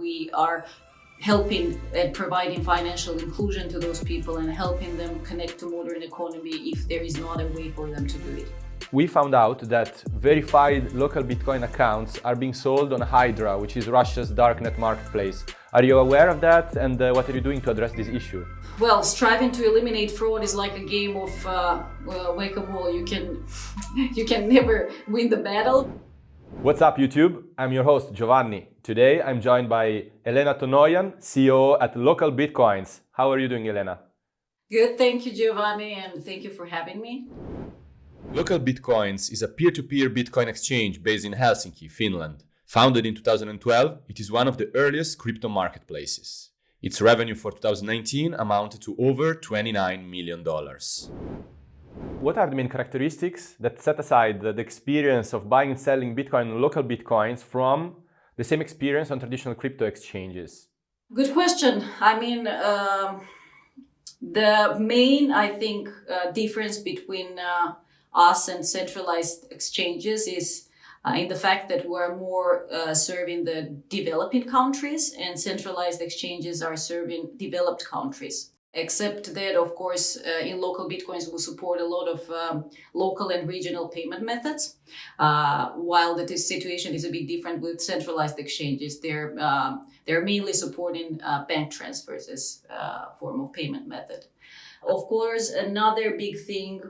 We are helping and providing financial inclusion to those people and helping them connect to modern economy if there is no other way for them to do it. We found out that verified local Bitcoin accounts are being sold on Hydra, which is Russia's darknet marketplace. Are you aware of that and uh, what are you doing to address this issue? Well, striving to eliminate fraud is like a game of uh, well, whack-a-mole. You can, you can never win the battle. What's up YouTube? I'm your host Giovanni. Today I'm joined by Elena Tonoyan, CEO at Local Bitcoins. How are you doing Elena? Good, thank you Giovanni and thank you for having me. Local Bitcoins is a peer-to-peer -peer Bitcoin exchange based in Helsinki, Finland. Founded in 2012, it is one of the earliest crypto marketplaces. Its revenue for 2019 amounted to over $29 million. What are the main characteristics that set aside the, experience of buying and selling Bitcoin and local Bitcoins from the same experience on traditional crypto exchanges? Good question. I mean, uh, the main, I think, uh, difference between uh, us and centralized exchanges is uh, in the fact that we're more uh, serving the developing countries and centralized exchanges are serving developed countries except that of course uh, in local bitcoins we support a lot of um, local and regional payment methods. Uh, while the situation is a bit different with centralized exchanges they're uh, they're mainly supporting uh, bank transfers as a uh, form of payment method. Of course another big thing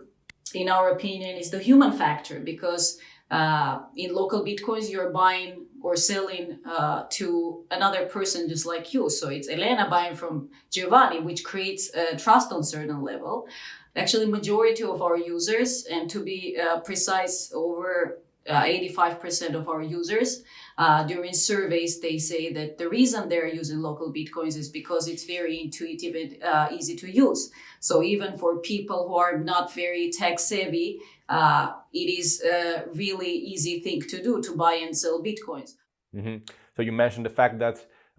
in our opinion is the human factor because uh, in local bitcoins you're buying or selling uh, to another person just like you. So it's Elena buying from Giovanni, which creates uh, trust on certain level. Actually, majority of our users, and to be uh, precise, over 85% uh, of our users uh, during surveys, they say that the reason they're using local Bitcoins is because it's very intuitive and uh, easy to use. So even for people who are not very tech savvy, uh, it is a really easy thing to do to buy and sell Bitcoins. Mm -hmm. So you mentioned the fact that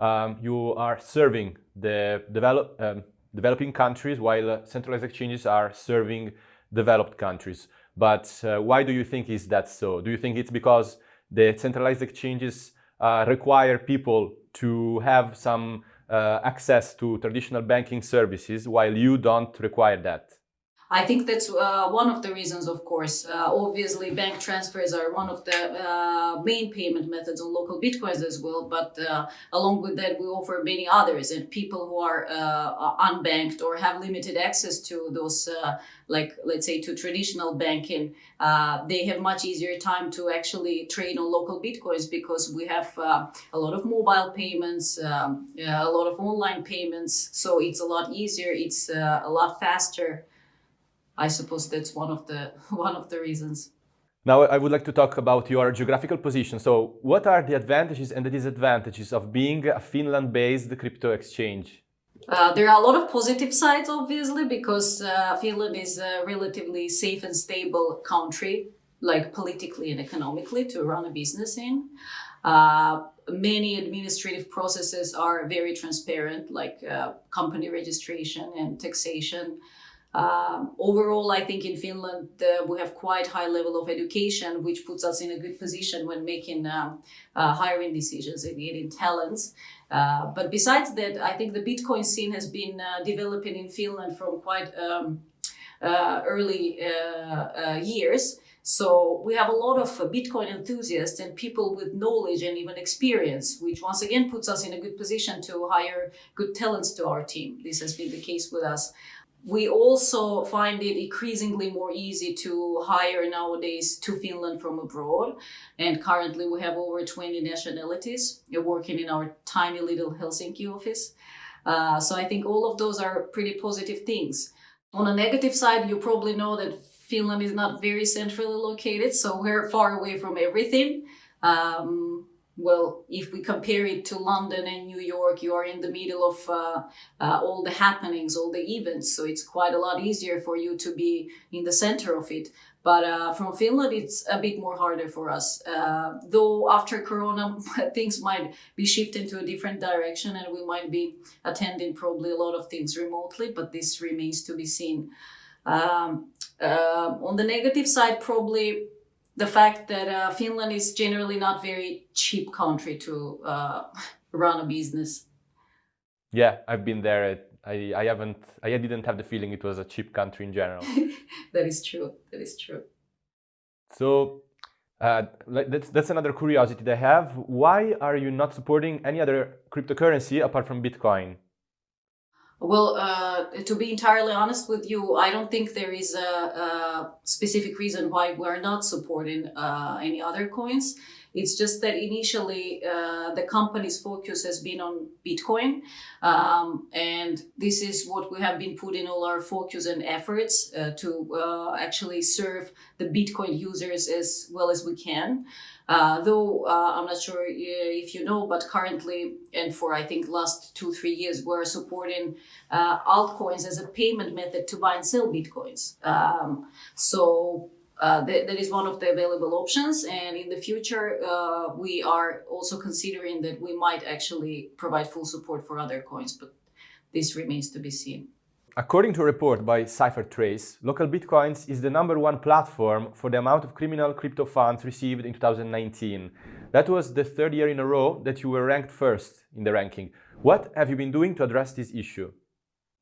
um, you are serving the develop, um, developing countries while centralized exchanges are serving developed countries. But uh, why do you think is that so? Do you think it's because the centralized exchanges uh, require people to have some uh, access to traditional banking services while you don't require that? I think that's uh, one of the reasons, of course. Uh, obviously, bank transfers are one of the uh, main payment methods on local bitcoins as well. But uh, along with that, we offer many others. And people who are uh, unbanked or have limited access to those, like let's say to traditional banking, they have much easier time to actually trade on local bitcoins because we have a lot of mobile payments, um, a lot of online payments. So it's a lot easier. It's a lot faster. I suppose that's one of the one of the reasons. Now I would like to talk about your geographical position. So what are the advantages and the disadvantages of being a Finland-based crypto exchange? Uh, there are a lot of positive sides, obviously, because uh, Finland is a relatively safe and stable country, like politically and economically, to run a business in. Uh, many administrative processes are very transparent, like uh, company registration and taxation. Um, overall, I think in Finland uh, we have quite high level of education, which puts us in a good position when making um, uh, hiring decisions and getting talents. Uh, but besides that, I think the Bitcoin scene has been uh, developing in Finland from quite um, uh, early uh, years. So we have a lot of Bitcoin enthusiasts and people with knowledge and even experience, which once again puts us in a good position to hire good talents to our team. This has been the case with us. We also find it increasingly more easy to hire nowadays to Finland from abroad. And currently we have over 20 nationalities working in our tiny little Helsinki office. Uh, so I think all of those are pretty positive things. On a negative side, you probably know that Finland is not very centrally located, so we're far away from everything. Um, well, if we compare it to London and New York, you are in the middle of uh, uh, all the happenings, all the events. So it's quite a lot easier for you to be in the center of it. But uh, from Finland, it's a bit more harder for us. Uh, though after Corona, things might be shifting to a different direction and we might be attending probably a lot of things remotely, but this remains to be seen. Um, uh, on the negative side, probably the fact that uh, Finland is generally not very cheap country to uh, run a business. Yeah, I've been there. I, I haven't, I didn't have the feeling it was a cheap country in general. that is true. That is true. So uh, that's, that's another curiosity that I have. Why are you not supporting any other cryptocurrency apart from Bitcoin? Well, uh, to be entirely honest with you, I don't think there is a, a specific reason why we're not supporting uh, any other coins. It's just that initially uh, the company's focus has been on Bitcoin. Um, and this is what we have been putting all our focus and efforts uh, to uh, actually serve the Bitcoin users as well as we can. Uh, though uh, I'm not sure if you know, but currently and for I think last two, three years, we're supporting uh, altcoins as a payment method to buy and sell Bitcoins. Um, so uh, that, that is one of the available options. And in the future, uh, we are also considering that we might actually provide full support for other coins, but this remains to be seen. According to a report by CipherTrace, Local Bitcoins is the number one platform for the amount of criminal crypto funds received in 2019. That was the third year in a row that you were ranked first in the ranking. What have you been doing to address this issue?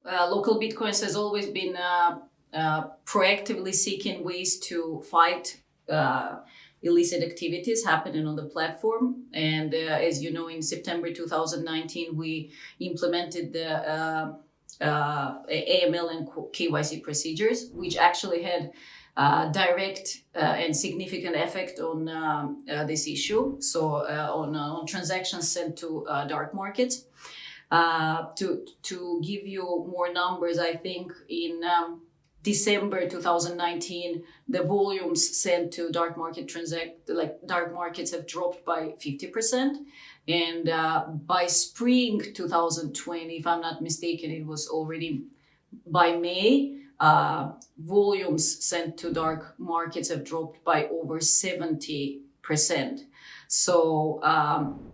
Uh, local Bitcoins has always been uh, uh, proactively seeking ways to fight uh, illicit activities happening on the platform. And uh, as you know, in September 2019, we implemented the uh, uh, AML and KYC procedures, which actually had uh, direct uh, and significant effect on um, uh, this issue. So on, on transactions sent to dark markets. to to give you more numbers, I think in um, December 2019, the volumes sent to dark market transact like dark markets have dropped by 50%. And uh, by spring 2020, if I'm not mistaken, it was already by May, uh, volumes sent to dark markets have dropped by over 70%. So um,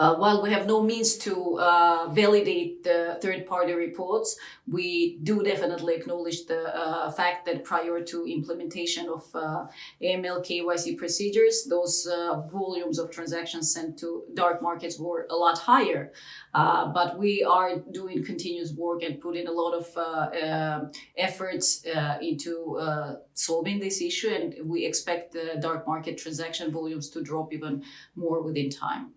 uh, while we have no means to uh, validate the third-party reports, we do definitely acknowledge the uh, fact that prior to implementation of uh, AML KYC procedures, those uh, volumes of transactions sent to dark markets were a lot higher. But we are doing continuous work and putting a lot of efforts into solving this issue, and we expect the dark market transaction volumes to drop even more within time.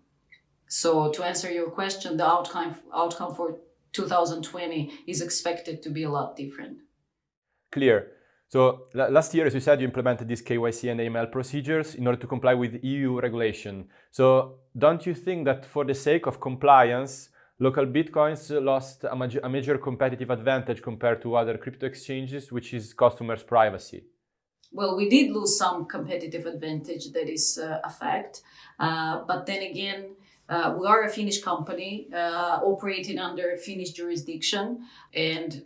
So to answer your question, the outcome outcome for 2020 is expected to be a lot different. Clear. So last year, as you said, you implemented these KYC and AML procedures in order to comply with EU regulation. So don't you think that for the sake of compliance, local bitcoins lost a, major, a major competitive advantage compared to other crypto exchanges, which is customers' privacy? Well, we did lose some competitive advantage, that is uh, a fact. Uh, but then again, uh, we are a Finnish company uh, operating under Finnish jurisdiction, and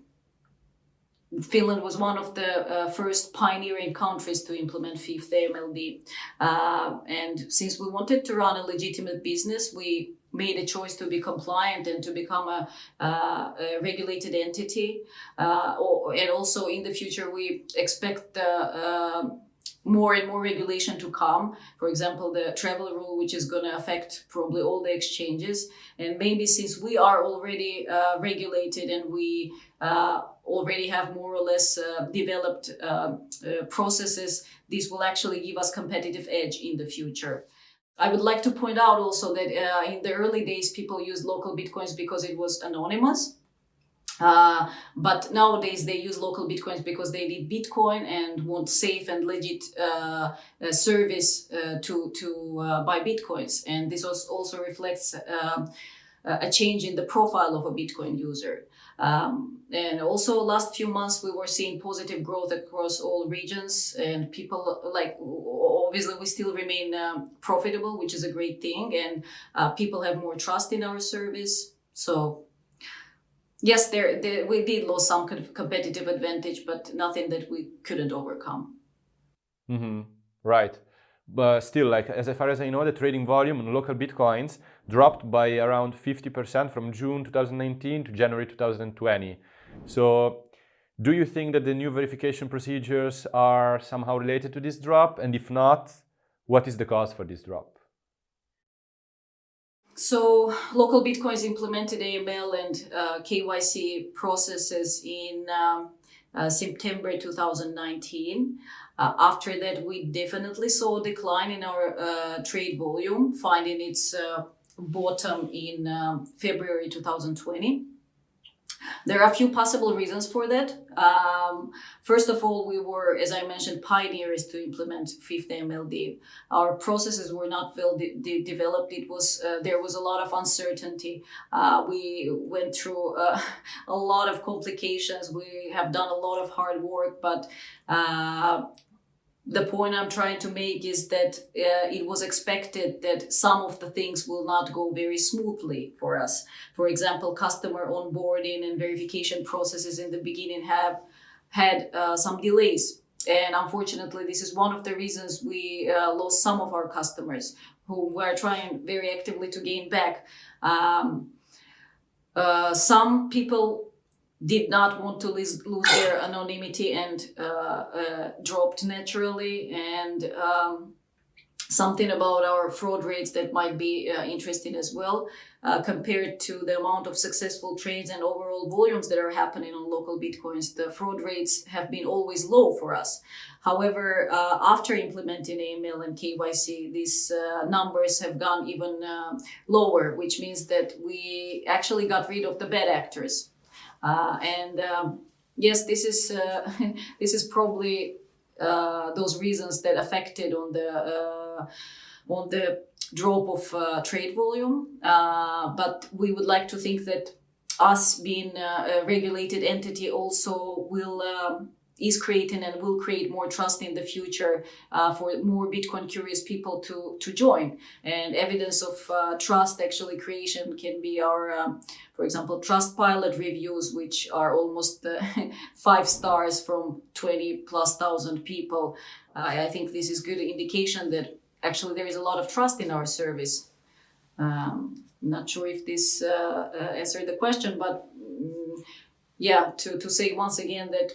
Finland was one of the uh, first pioneering countries to implement fifth AMLD. Uh, and since we wanted to run a legitimate business, we made a choice to be compliant and to become a, uh, a regulated entity. Uh, or, and also in the future, we expect the more and more regulation to come. For example, the travel rule, which is going to affect probably all the exchanges. And maybe since we are already uh, regulated and we uh, already have more or less uh, developed uh, uh, processes, this will actually give us competitive edge in the future. I would like to point out also that uh, in the early days, people used local bitcoins because it was anonymous. Uh, but nowadays they use local bitcoins because they need Bitcoin and want safe and legit uh, uh, service uh, to to uh, buy bitcoins, and this also reflects um, a change in the profile of a Bitcoin user. Um, and also last few months we were seeing positive growth across all regions and people like obviously we still remain um, profitable which is a great thing. And uh, people have more trust in our service. So yes, there, there, we did lose some competitive advantage, but nothing that we couldn't overcome. Mm-hmm. Right. But still, like as far as I know, the trading volume on local bitcoins dropped by around 50% from June 2019 to January 2020. So, do you think that the new verification procedures are somehow related to this drop? And if not, what is the cause for this drop? So local bitcoins implemented AML and uh, KYC processes in um, uh, September 2019. Uh, after that, we definitely saw a decline in our uh, trade volume, finding its uh, bottom in um, February 2020. There are a few possible reasons for that. Um, first of all, we were, as I mentioned, pioneers to implement fifth MLD. Our processes were not well de- de- developed. It was uh, there was a lot of uncertainty. Uh, we went through uh, a lot of complications. We have done a lot of hard work, but uh, the point I'm trying to make is that uh, it was expected that some of the things will not go very smoothly for us. For example, customer onboarding and verification processes in the beginning have had uh, some delays. And unfortunately, this is one of the reasons we uh, lost some of our customers who were trying very actively to gain back. Um, uh, some people did not want to lose, lose their anonymity and uh, uh, dropped naturally. And um, something about our fraud rates that might be uh, interesting as well uh, compared to the amount of successful trades and overall volumes that are happening on local bitcoins the fraud rates have been always low for us. However uh, after implementing aml and kyc these uh, numbers have gone even lower which means that we actually got rid of the bad actors and um, yes, this is uh, this is probably uh, those reasons that affected on the on the drop of trade volume. but we would like to think that us being a regulated entity also will um, is creating and will create more trust in the future uh, for more Bitcoin curious people to, to join. And evidence of uh, trust actually creation can be our, um, for example, Trustpilot reviews, which are almost uh, five stars from 20 plus thousand people. I think this is good indication that actually there is a lot of trust in our service. Um, not sure if this uh, uh, answered the question, but mm, yeah, to, to say once again that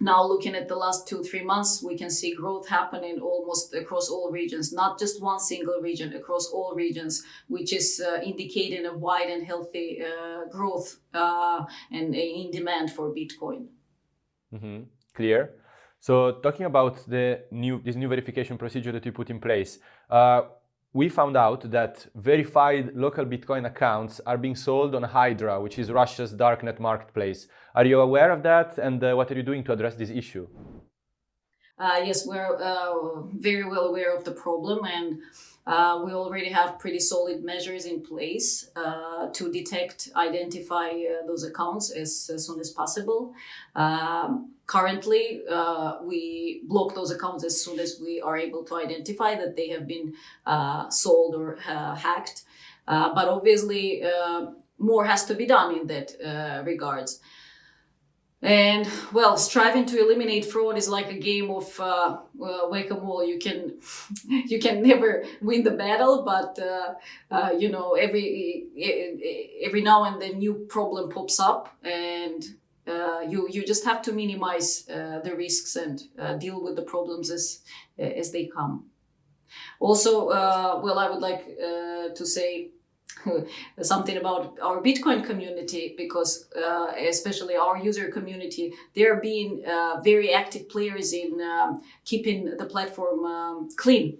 now looking at the last two three months we can see growth happening almost across all regions not just one single region across all regions which is uh, indicating a wide and healthy uh, growth uh, and in demand for bitcoin mm-hmm. clear so talking about the new this new verification procedure that you put in place uh, we found out that verified local Bitcoin accounts are being sold on Hydra, which is Russia's darknet marketplace. Are you aware of that, and uh, what are you doing to address this issue? Uh, yes, we're uh, very well aware of the problem, and uh, we already have pretty solid measures in place uh, to detect, identify uh, those accounts as, as, soon as possible. Um, currently, uh, we block those accounts as soon as we are able to identify that they have been uh, sold or uh, hacked. but obviously, more has to be done in that regards. And well, striving to eliminate fraud is like a game of uh, uh, whack-a-mole. You can you can never win the battle, but uh, uh you know every every now and then new problem pops up, and uh, you you just have to minimize uh, the risks and deal with the problems as as they come. Also, well, I would like to say something about our Bitcoin community because uh, especially our user community, they're being uh, very active players in um, keeping the platform um, clean.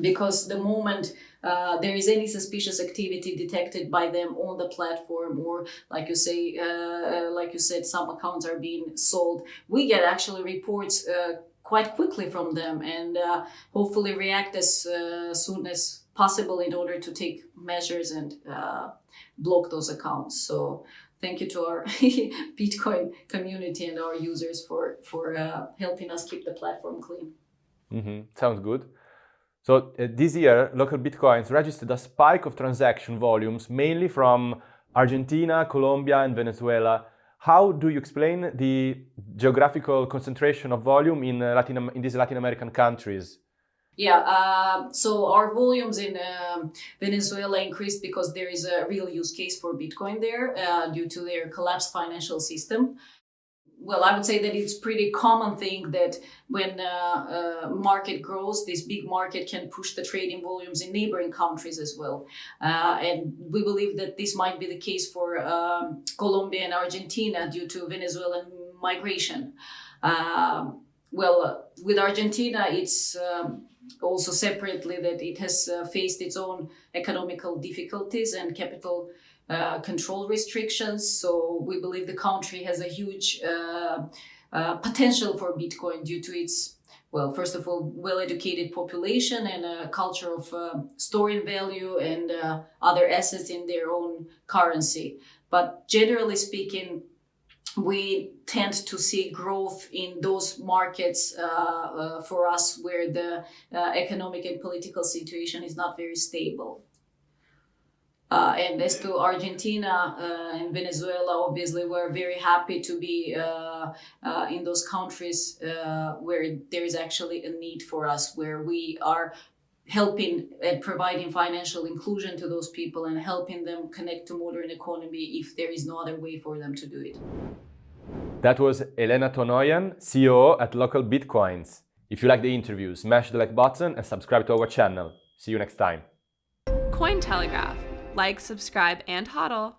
Because the moment uh, there is any suspicious activity detected by them on the platform, or like you say, uh, like you said, some accounts are being sold, we get actually reports uh, quite quickly from them and uh, hopefully react as soon as possible in order to take measures and uh, block those accounts. So thank you to our Bitcoin community and our users for for uh, helping us keep the platform clean. Mm-hmm. Sounds good. So uh, this year, local Bitcoins registered a spike of transaction volumes, mainly from Argentina, Colombia, and Venezuela. How do you explain the geographical concentration of volume in, uh, Latin, in these Latin American countries? Yeah, uh, so our volumes in um, Venezuela increased because there is a real use case for Bitcoin there uh, due to their collapsed financial system. well, I would say that it's pretty common thing that when uh, uh, market grows, this big market can push the trading volumes in neighboring countries as well. Uh, and we believe that this might be the case for um, Colombia and Argentina due to Venezuelan migration. Um, well, with Argentina, it's um, also separately that it has uh, faced its own economical difficulties and capital uh, control restrictions. So we believe the country has a huge uh, uh, potential for Bitcoin due to its, well, first of all, well-educated population and a culture of uh, storing value and uh, other assets in their own currency. But generally speaking, we tend to see growth in those markets uh, uh, for us where the uh, economic and political situation is not very stable. Uh, and as to Argentina uh, and Venezuela, obviously, we're very happy to be uh, in those countries where there is actually a need for us, where we are helping and providing financial inclusion to those people and helping them connect to modern economy if there is no other way for them to do it. That was Elena Tonoyan, CEO at Local Bitcoins. If you like the interview, smash the like button and subscribe to our channel. See you next time. Cointelegraph. Like, subscribe, and hodl.